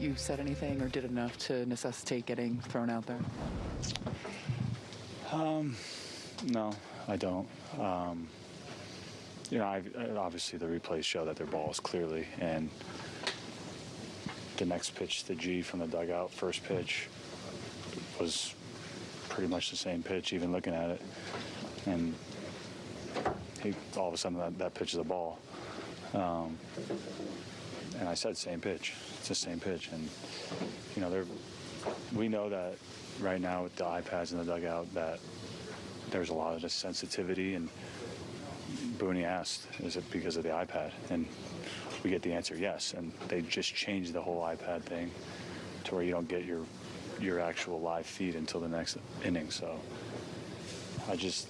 you said anything or did enough to necessitate getting thrown out there? No, I don't. Um, you know, I, obviously the replays show that their ball is clearly, and the next pitch, the G from the dugout, first pitch, was pretty much the same pitch, even looking at it. And he, all of a sudden, that, that pitch is a ball. Um, and I said same pitch. It's the same pitch. And, you know, we know that right now with the iPads in the dugout that there's a lot of this sensitivity and Booney asked, is it because of the iPad? And we get the answer, yes. And they just changed the whole iPad thing to where you don't get your your actual live feed until the next inning. So I just,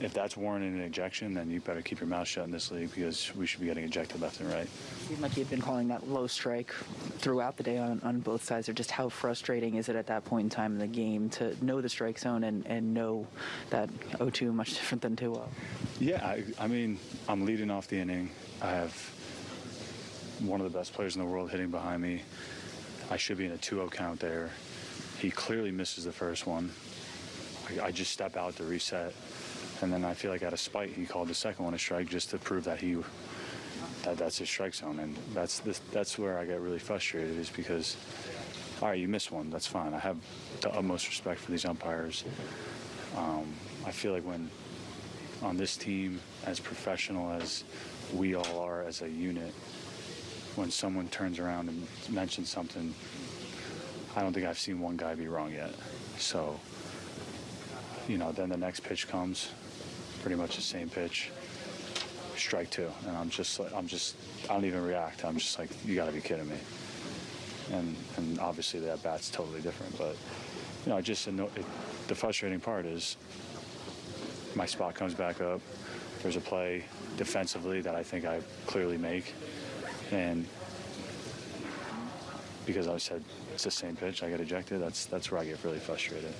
if that's warranting an ejection, then you better keep your mouth shut in this league because we should be getting ejected left and right. Seemed like you've been calling that low strike throughout the day on, on both sides. Or just how frustrating is it at that point in time in the game to know the strike zone and, and know that 0-2 much different than 2-0? Yeah, I, I mean, I'm leading off the inning. I have one of the best players in the world hitting behind me. I should be in a 2-0 count there. He clearly misses the first one. I, I just step out to reset, and then I feel like out of spite, he called the second one a strike just to prove that he that that's his strike zone, and that's this, that's where I get really frustrated is because, all right, you missed one, that's fine. I have the utmost respect for these umpires. Um, I feel like when on this team, as professional as we all are as a unit, when someone turns around and mentions something, I don't think I've seen one guy be wrong yet. So, you know, then the next pitch comes, pretty much the same pitch, strike two, and I'm just like, I'm just, I don't even react. I'm just like, you got to be kidding me. And and obviously that bat's totally different, but you know, I just anno- it, the frustrating part is my spot comes back up. There's a play defensively that I think I clearly make, and because I said it's the same pitch, I get ejected. That's that's where I get really frustrated.